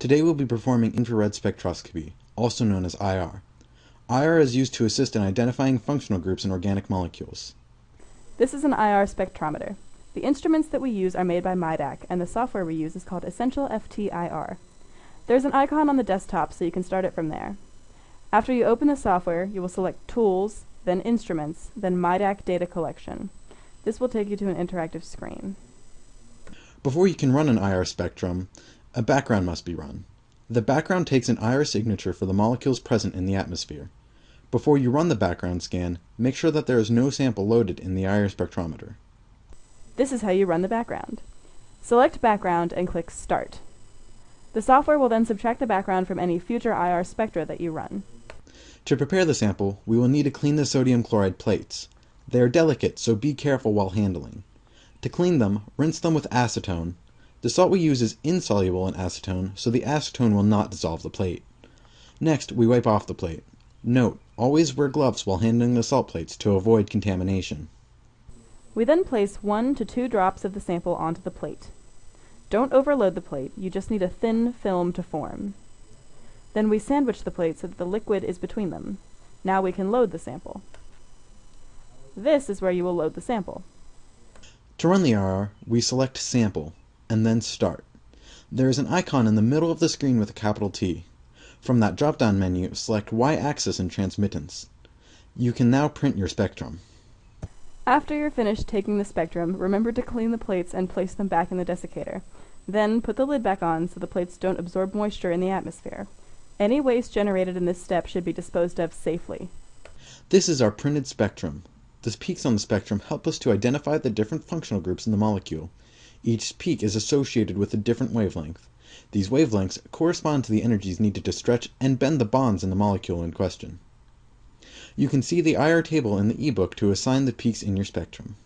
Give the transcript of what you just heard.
Today we'll be performing infrared spectroscopy, also known as IR. IR is used to assist in identifying functional groups in organic molecules. This is an IR spectrometer. The instruments that we use are made by MIDAC, and the software we use is called Essential FT-IR. There's an icon on the desktop so you can start it from there. After you open the software, you will select Tools, then Instruments, then MIDAC Data Collection. This will take you to an interactive screen. Before you can run an IR spectrum, a background must be run. The background takes an IR signature for the molecules present in the atmosphere. Before you run the background scan, make sure that there is no sample loaded in the IR spectrometer. This is how you run the background. Select Background and click Start. The software will then subtract the background from any future IR spectra that you run. To prepare the sample, we will need to clean the sodium chloride plates. They are delicate, so be careful while handling. To clean them, rinse them with acetone. The salt we use is insoluble in acetone, so the acetone will not dissolve the plate. Next, we wipe off the plate. Note, always wear gloves while handling the salt plates to avoid contamination. We then place one to two drops of the sample onto the plate. Don't overload the plate, you just need a thin film to form. Then we sandwich the plate so that the liquid is between them. Now we can load the sample. This is where you will load the sample. To run the IR, we select Sample, and then Start. There is an icon in the middle of the screen with a capital T. From that drop-down menu, select Y-axis and Transmittance. You can now print your spectrum. After you're finished taking the spectrum, remember to clean the plates and place them back in the desiccator. Then put the lid back on so the plates don't absorb moisture in the atmosphere. Any waste generated in this step should be disposed of safely. This is our printed spectrum. The peaks on the spectrum help us to identify the different functional groups in the molecule. Each peak is associated with a different wavelength. These wavelengths correspond to the energies needed to stretch and bend the bonds in the molecule in question. You can see the IR table in the ebook to assign the peaks in your spectrum.